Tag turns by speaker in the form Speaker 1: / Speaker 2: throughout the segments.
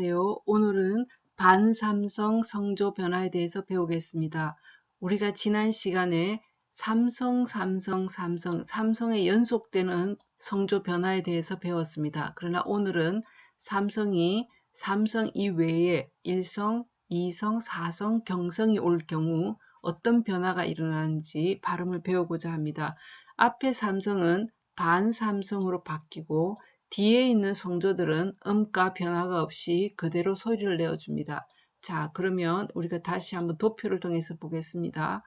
Speaker 1: 안녕하세요. 오늘은 반삼성 성조 변화에 대해서 배우겠습니다. 우리가 지난 시간에 삼성, 삼성, 삼성, 삼성의 연속되는 성조 변화에 대해서 배웠습니다. 그러나 오늘은 삼성이 삼성 이외에 1성, 2성, 4성, 경성이 올 경우 어떤 변화가 일어나는지 발음을 배우고자 합니다. 앞에 삼성은 반삼성으로 바뀌고 뒤에 있는 성조들은 음가 변화가 없이 그대로 소리를 내어줍니다. 자 그러면 우리가 다시 한번 도표를 통해서 보겠습니다.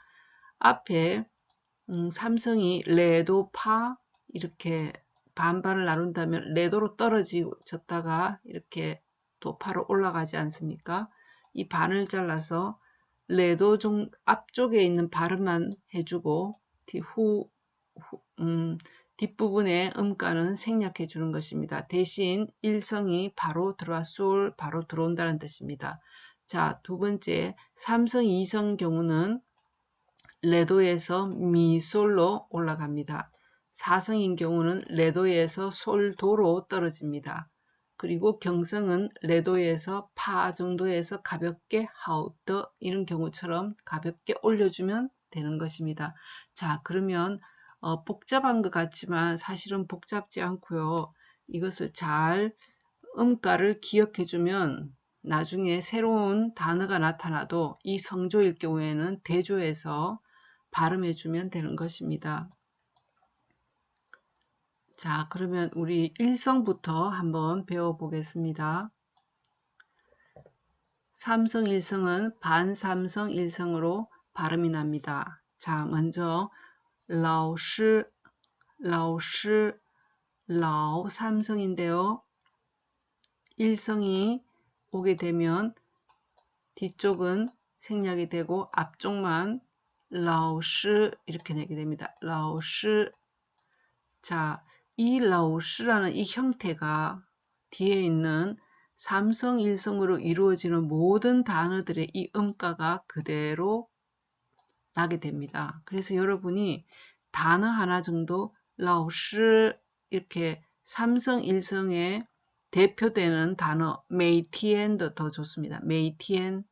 Speaker 1: 앞에 음, 삼성이 레도 파 이렇게 반반을 나눈다면 레도로 떨어졌다가 이렇게 도파로 올라가지 않습니까? 이 반을 잘라서 레도 중 앞쪽에 있는 발음만 해주고 뒤 후 후, 음, 뒷부분의 음가는 생략해 주는 것입니다. 대신 일성이 바로 들어와 솔 바로 들어온다는 뜻입니다. 자, 두 번째 삼성 이성 경우는 레도에서 미솔로 올라갑니다. 사성인 경우는 레도에서 솔도로 떨어집니다. 그리고 경성은 레도에서 파 정도에서 가볍게 하우더 이런 경우처럼 가볍게 올려주면 되는 것입니다. 자 그러면 어, 복잡한 것 같지만 사실은 복잡지 않고요. 이것을 잘 음가를 기억해 주면 나중에 새로운 단어가 나타나도 이 성조일 경우에는 대조해서 발음해 주면 되는 것입니다. 자 그러면 우리 일성부터 한번 배워보겠습니다. 삼성 일성은 반삼성 일성으로 발음이 납니다. 자 먼저 라오시, 라오시, 라오 삼성인데요. 1성이 오게 되면 뒤쪽은 생략이 되고 앞쪽만 라오시 이렇게 내게 됩니다. 라오시 자, 이 라오시라는 이 형태가 뒤에 있는 삼성 일성으로 이루어지는 모든 단어들의 이 음가가 그대로 나게 됩니다. 그래서 여러분이 단어 하나 정도 老师 이렇게 삼성 일성에 대표되는 단어 每天도 더 좋습니다. 每天,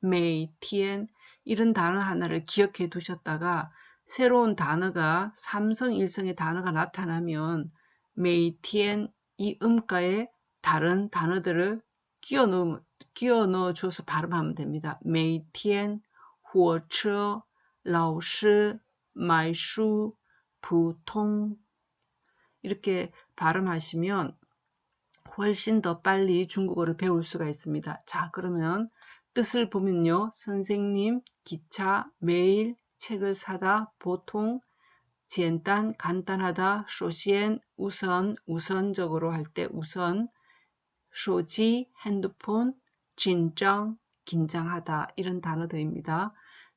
Speaker 1: 每天 이런 단어 하나를 기억해 두셨다가 새로운 단어가 삼성 일성의 단어가 나타나면 每天 이 음가에 다른 단어들을 끼워 넣어, 줘서 발음하면 됩니다. 每天, 火车,老师买书普通 이렇게 발음하시면 훨씬 더 빨리 중국어를 배울 수가 있습니다. 자 그러면 뜻을 보면요. 선생님, 기차, 매일, 책을 사다, 보통,简单, 간단하다, 쇼시엔, 우선, 우선적으로 할 때 우선, 쇼지, 핸드폰, 진정, 긴장하다 이런 단어들입니다.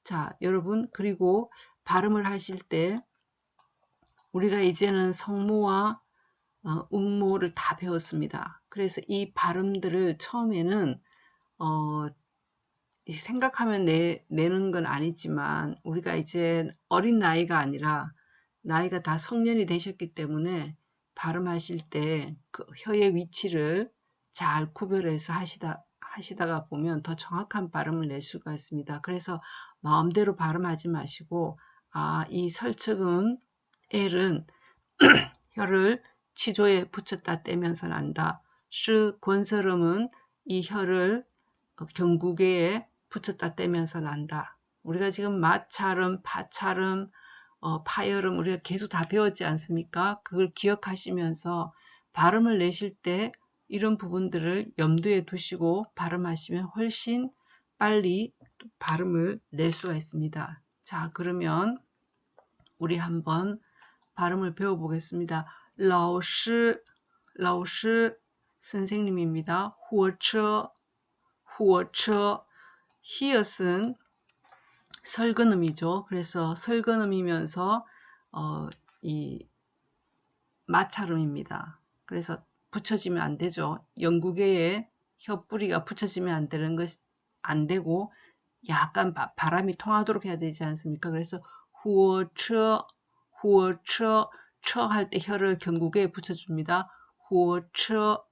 Speaker 1: 자, 여러분 그리고 발음을 하실 때 우리가 이제는 성모와 어, 음모를 다 배웠습니다. 그래서 이 발음들을 처음에는 어, 생각하면 내, 내는 건 아니지만 우리가 이제 어린 나이가 아니라 나이가 다 성년이 되셨기 때문에 발음하실 때 그 혀의 위치를 잘 구별해서 하시다 하시다가 보면 더 정확한 발음을 낼 수가 있습니다. 그래서 마음대로 발음하지 마시고 아, 이 설득은 L은 혀를 치조에 붙였다 떼면서 난다. 슈 권설음은 이 혀를 경구개에 붙였다 떼면서 난다. 우리가 지금 마찰음, 파찰음, 어, 파열음 우리가 계속 다 배웠지 않습니까? 그걸 기억하시면서 발음을 내실 때 이런 부분들을 염두에 두시고 발음하시면 훨씬 빨리 발음을 낼 수가 있습니다. 자 그러면 우리 한번 발음을 배워보겠습니다. 老师,老师 선생님입니다. 火车,火车 히읗은 설근음이죠. 그래서 설근음이면서 어, 이 마찰음입니다. 그래서 붙여지면 안 되죠. 영국의 혀뿌리가 붙여지면 안 되는 것, 안 되고 약간 바, 람이 통하도록 해야 되지 않습니까? 그래서 후어처 후어처 처할 때 혀를 경국에 붙여줍니다. 후어처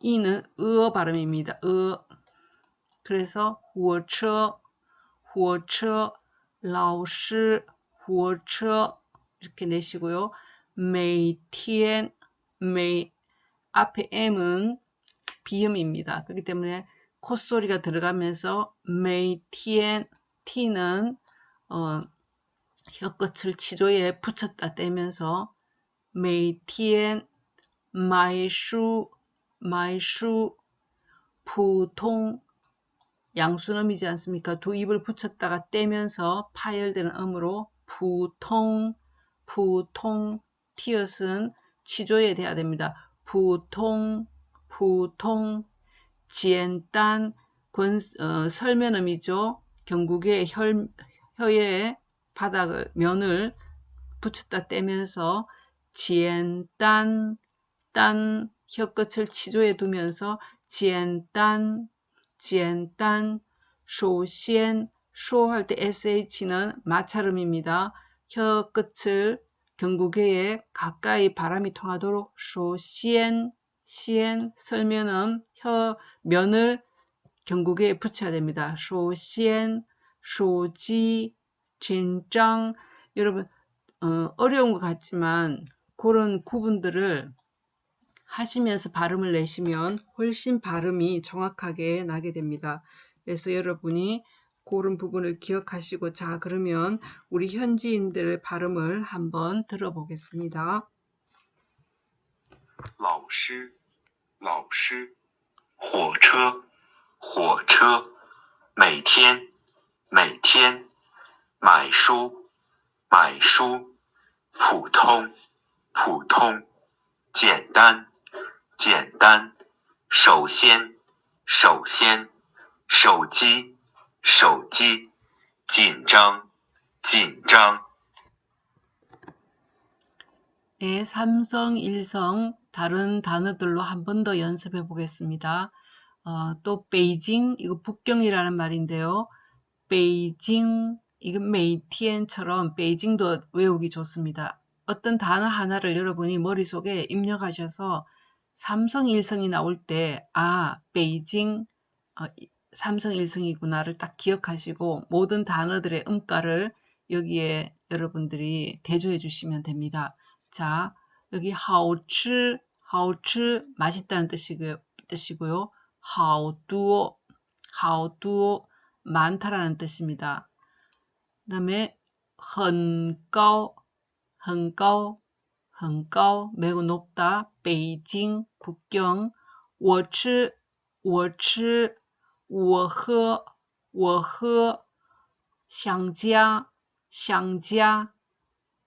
Speaker 1: 이는 으어 발음입니다. 으 그래서 후어처 火车 老师 火车 이렇게 내시고요. 每天, 每 앞에 M은 비음입니다. 그렇기 때문에 콧소리가 들어가면서 每天 티는 어, 혀끝을 치조에 붙였다 떼면서 每天 买书 买书 보통 양수음이지 않습니까? 두 입을 붙였다가 떼면서 파열되는 음으로 부통, 부통, 티엇은 치조에 돼야 됩니다. 부통, 부통, 지엔딴 권, 어, 설면음이죠. 경국의 혈, 혀의 바닥을 면을 붙였다 떼면서 지엔딴 딴 혀끝을 치조에 두면서 지엔딴 지엔딴 쇼시엔 쇼 할 때 sh는 마찰음입니다. 혀 끝을 경구개에 가까이 바람이 통하도록 쇼시엔 시엔 설면음 혀 면을 경국에 붙여야 됩니다. 소시엔 소지 진장 여러분 어, 어려운 것 같지만 그런 구분들을 하시면서 발음을 내시면 훨씬 발음이 정확하게 나게 됩니다. 그래서 여러분이 그런 부분을 기억하시고 자 그러면 우리 현지인들의 발음을 한번 들어보겠습니다.
Speaker 2: 老师,老师,火车,火车,每天,每天,买书,买书,普通,普通,简单,简单，首先，首先，手机，手机，紧张，紧张。
Speaker 1: 네, 삼성, 일성 다른 단어들로 한 번 더 연습해 보겠습니다. 어, 또 베이징 이거 북경이라는 말인데요. 베이징 이건 메이티엔처럼 베이징도 외우기 좋습니다. 어떤 단어 하나를 여러분이 머릿속에 입력하셔서 삼성 일성이 나올 때, 아, 베이징, 어, 삼성 일성이구나를 딱 기억하시고 모든 단어들의 음가를 여기에 여러분들이 대조해 주시면 됩니다. 자, 여기 하오츠, 하오츠 맛있다는 뜻이고요. 뜻이고요. 하오두오, 하오두오 많다라는 뜻입니다. 그 다음에 很高,很高, 很高 매우 높다. 베이징 북경 我吃我吃我喝我喝 상자 상자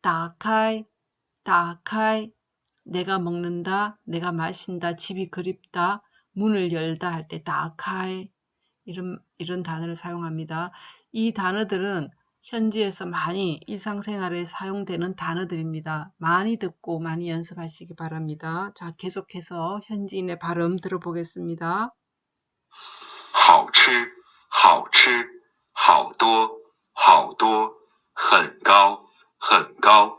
Speaker 1: 打开 打开 내가 먹는다 내가 마신다 집이 그립다 문을 열다 할 때打开 이런 이런 단어를 사용합니다. 이 단어들은 현지에서 많이 일상생활에 사용되는 단어들입니다. 많이 듣고 많이 연습하시기 바랍니다. 자, 계속해서 현지인의 발음 들어보겠습니다.
Speaker 2: 好吃好多很高很高